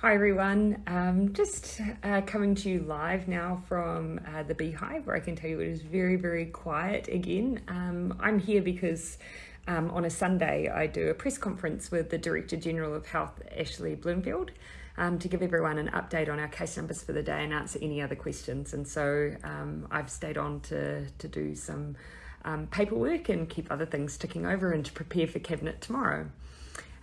Hi everyone, um, just uh, coming to you live now from uh, the Beehive where I can tell you it is very, very quiet again. Um, I'm here because um, on a Sunday I do a press conference with the Director General of Health, Ashley Bloomfield, um, to give everyone an update on our case numbers for the day and answer any other questions. And so um, I've stayed on to, to do some um, paperwork and keep other things ticking over and to prepare for Cabinet tomorrow.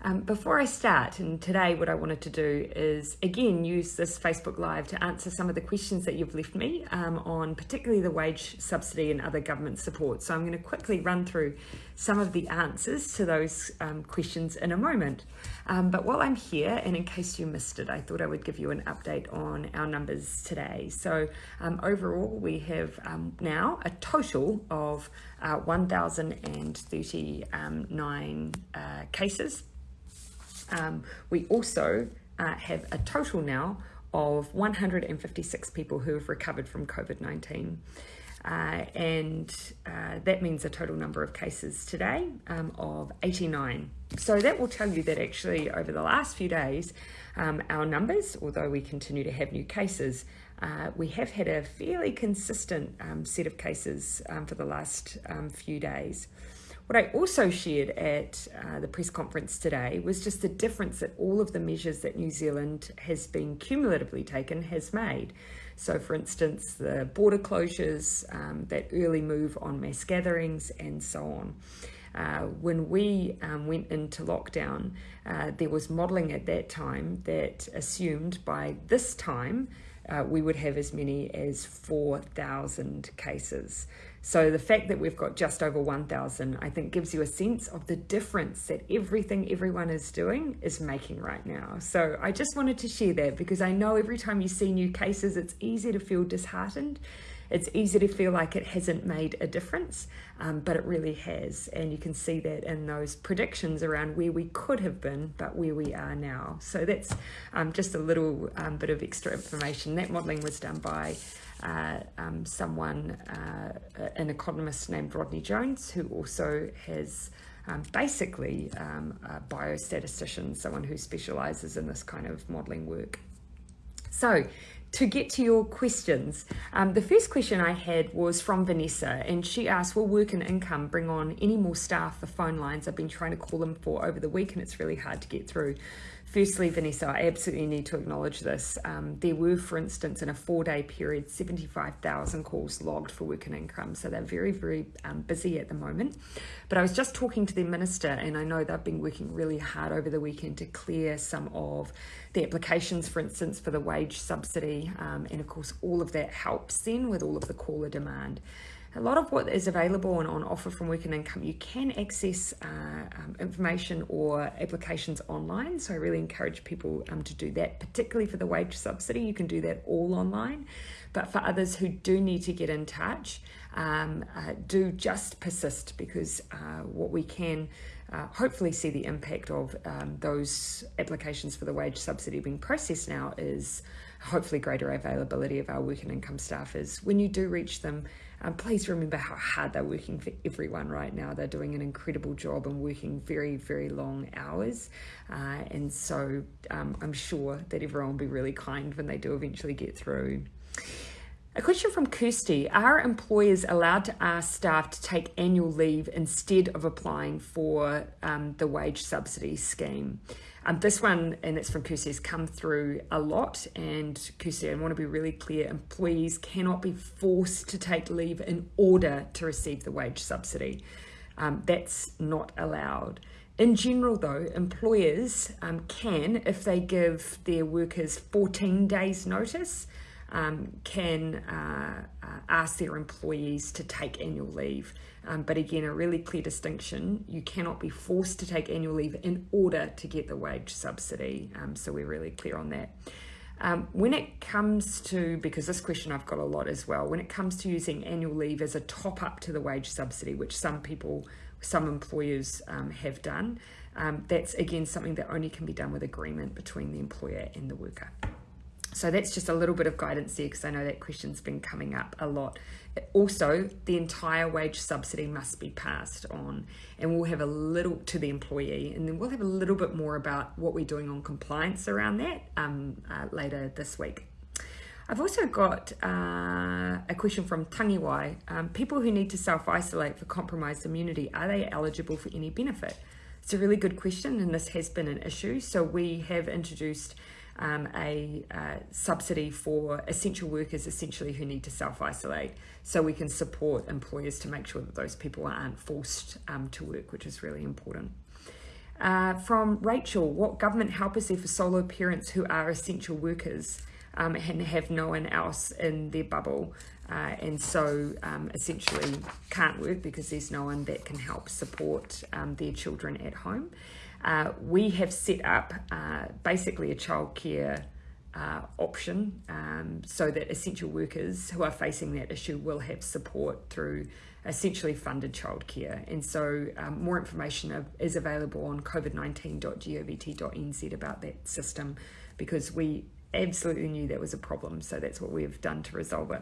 Um, before I start, and today what I wanted to do is again use this Facebook Live to answer some of the questions that you've left me um, on particularly the wage subsidy and other government support. So I'm going to quickly run through some of the answers to those um, questions in a moment. Um, but while I'm here, and in case you missed it, I thought I would give you an update on our numbers today. So um, overall, we have um, now a total of uh, 1,039 uh, cases um, we also uh, have a total now of 156 people who have recovered from COVID-19. Uh, and uh, that means a total number of cases today um, of 89. So that will tell you that actually over the last few days, um, our numbers, although we continue to have new cases, uh, we have had a fairly consistent um, set of cases um, for the last um, few days. What I also shared at uh, the press conference today was just the difference that all of the measures that New Zealand has been cumulatively taken has made. So for instance, the border closures, um, that early move on mass gatherings and so on. Uh, when we um, went into lockdown, uh, there was modelling at that time that assumed by this time uh, we would have as many as 4,000 cases. So the fact that we've got just over 1,000, I think gives you a sense of the difference that everything everyone is doing is making right now. So I just wanted to share that because I know every time you see new cases, it's easy to feel disheartened. It's easy to feel like it hasn't made a difference, um, but it really has. And you can see that in those predictions around where we could have been, but where we are now. So that's um, just a little um, bit of extra information. That modelling was done by uh, someone, uh, an economist named Rodney Jones, who also has um, basically um, a biostatistician, someone who specialises in this kind of modelling work. So to get to your questions, um, the first question I had was from Vanessa, and she asked, will work and income bring on any more staff for phone lines? I've been trying to call them for over the week, and it's really hard to get through. Firstly, Vanessa, I absolutely need to acknowledge this. Um, there were, for instance, in a four-day period, 75,000 calls logged for work and income, so they're very, very um, busy at the moment. But I was just talking to the minister, and I know they've been working really hard over the weekend to clear some of the applications, for instance, for the wage subsidy, um, and of course, all of that helps then with all of the caller demand a lot of what is available and on offer from Work and Income, you can access uh, um, information or applications online. So I really encourage people um, to do that, particularly for the wage subsidy. You can do that all online. But for others who do need to get in touch, um, uh, do just persist because uh, what we can uh, hopefully see the impact of um, those applications for the wage subsidy being processed now is hopefully greater availability of our work and income staff is when you do reach them um, please remember how hard they're working for everyone right now. They're doing an incredible job and working very, very long hours. Uh, and so um, I'm sure that everyone will be really kind when they do eventually get through. A question from Kirsty. Are employers allowed to ask staff to take annual leave instead of applying for um, the wage subsidy scheme? Um, this one, and it's from Kirsty, has come through a lot. And Kirsty, I want to be really clear, employees cannot be forced to take leave in order to receive the wage subsidy. Um, that's not allowed. In general, though, employers um, can, if they give their workers 14 days notice, um, can uh, uh, ask their employees to take annual leave. Um, but again, a really clear distinction, you cannot be forced to take annual leave in order to get the wage subsidy. Um, so we're really clear on that. Um, when it comes to, because this question I've got a lot as well, when it comes to using annual leave as a top up to the wage subsidy, which some people, some employers um, have done, um, that's again something that only can be done with agreement between the employer and the worker. So that's just a little bit of guidance there because I know that question's been coming up a lot. Also, the entire wage subsidy must be passed on, and we'll have a little to the employee, and then we'll have a little bit more about what we're doing on compliance around that um, uh, later this week. I've also got uh, a question from Tangiwai. Um, people who need to self-isolate for compromised immunity, are they eligible for any benefit? It's a really good question, and this has been an issue. So we have introduced um, a uh, subsidy for essential workers essentially who need to self-isolate. So we can support employers to make sure that those people aren't forced um, to work which is really important. Uh, from Rachel what government help is there for solo parents who are essential workers um, and have no one else in their bubble uh, and so um, essentially can't work because there's no one that can help support um, their children at home uh, we have set up uh, basically a childcare uh, option um, so that essential workers who are facing that issue will have support through essentially funded childcare. And so um, more information is available on covid19.govt.nz about that system because we absolutely knew that was a problem. So that's what we've done to resolve it.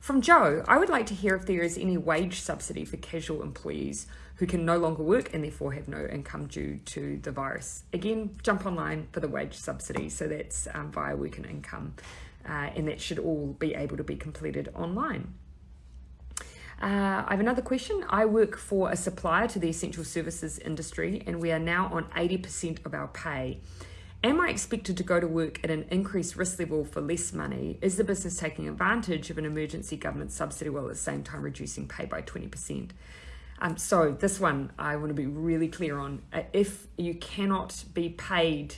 From Joe, I would like to hear if there is any wage subsidy for casual employees who can no longer work and therefore have no income due to the virus. Again, jump online for the wage subsidy. So that's um, via work and income. Uh, and that should all be able to be completed online. Uh, I have another question. I work for a supplier to the essential services industry and we are now on 80% of our pay. Am I expected to go to work at an increased risk level for less money? Is the business taking advantage of an emergency government subsidy while at the same time reducing pay by 20%? Um, so this one I want to be really clear on. Uh, if you cannot be paid,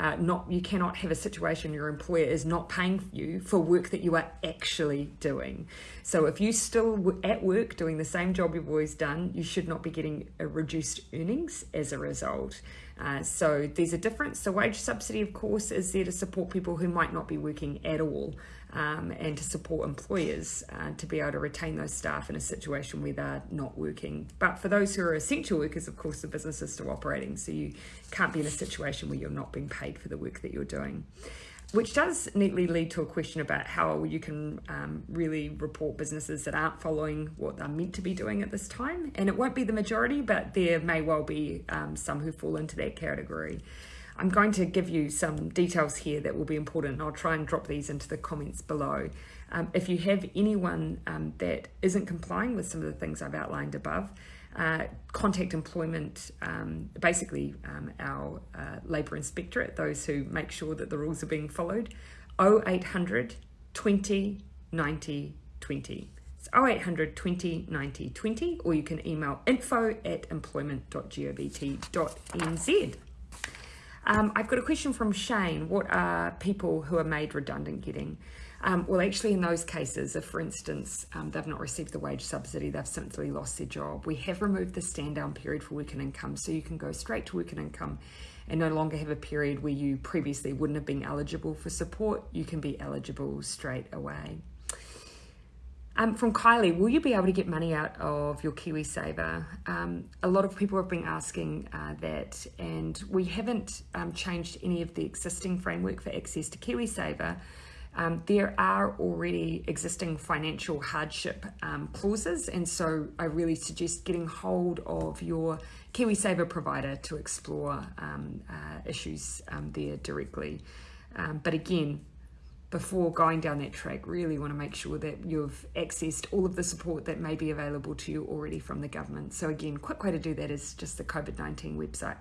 uh, not you cannot have a situation your employer is not paying you for work that you are actually doing. So if you still at work doing the same job you've always done, you should not be getting a reduced earnings as a result. Uh, so there's a difference. The wage subsidy, of course, is there to support people who might not be working at all um, and to support employers uh, to be able to retain those staff in a situation where they're not working. But for those who are essential workers, of course, the business is still operating, so you can't be in a situation where you're not being paid for the work that you're doing. Which does neatly lead to a question about how you can um, really report businesses that aren't following what they're meant to be doing at this time. And it won't be the majority, but there may well be um, some who fall into that category. I'm going to give you some details here that will be important. I'll try and drop these into the comments below. Um, if you have anyone um, that isn't complying with some of the things I've outlined above, uh, contact employment, um, basically um, our uh, labour inspectorate, those who make sure that the rules are being followed, 0800 20 90 20. It's 0800 20 90 20, or you can email info at employment.govt.nz. Um, I've got a question from Shane. What are people who are made redundant getting? Um, well, actually, in those cases, if, for instance, um, they've not received the wage subsidy, they've simply lost their job, we have removed the stand down period for work and income, so you can go straight to work and income and no longer have a period where you previously wouldn't have been eligible for support. You can be eligible straight away. Um, from Kylie, will you be able to get money out of your KiwiSaver? Um, a lot of people have been asking uh, that, and we haven't um, changed any of the existing framework for access to KiwiSaver. Um, there are already existing financial hardship um, clauses, and so I really suggest getting hold of your KiwiSaver provider to explore um, uh, issues there directly. but again, before going down that track, really want to make sure that you've accessed all of the support that may be available to you already from the government. So again, quick way to do that is just the COVID-19 website.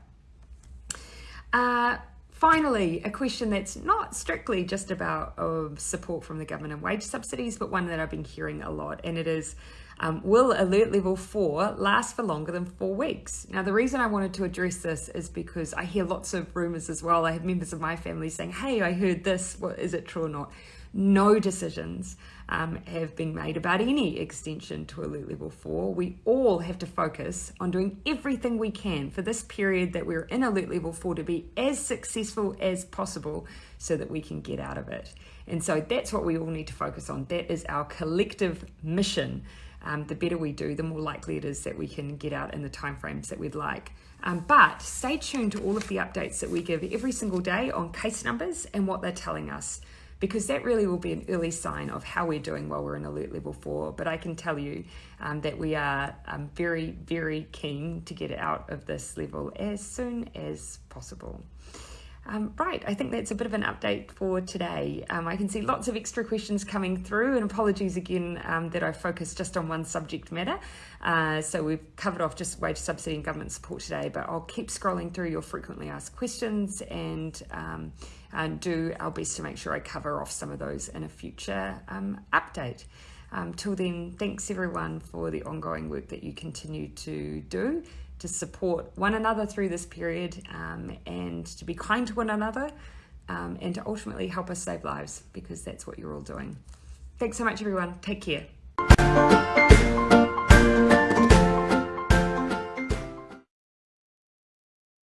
Uh, finally, a question that's not strictly just about support from the government and wage subsidies, but one that I've been hearing a lot, and it is um, will alert level four last for longer than four weeks? Now, the reason I wanted to address this is because I hear lots of rumors as well. I have members of my family saying, hey, I heard this, is it true or not? No decisions um, have been made about any extension to alert level four. We all have to focus on doing everything we can for this period that we're in alert level four to be as successful as possible so that we can get out of it. And so that's what we all need to focus on. That is our collective mission um, the better we do, the more likely it is that we can get out in the timeframes that we'd like. Um, but stay tuned to all of the updates that we give every single day on case numbers and what they're telling us because that really will be an early sign of how we're doing while we're in alert level four. But I can tell you um, that we are um, very, very keen to get out of this level as soon as possible. Um, right, I think that's a bit of an update for today. Um, I can see lots of extra questions coming through, and apologies again um, that I focused just on one subject matter. Uh, so we've covered off just wage subsidy and government support today, but I'll keep scrolling through your frequently asked questions and, um, and do our best to make sure I cover off some of those in a future um, update. Um, till then, thanks everyone for the ongoing work that you continue to do to support one another through this period um, and to be kind to one another um, and to ultimately help us save lives because that's what you're all doing. Thanks so much, everyone. Take care.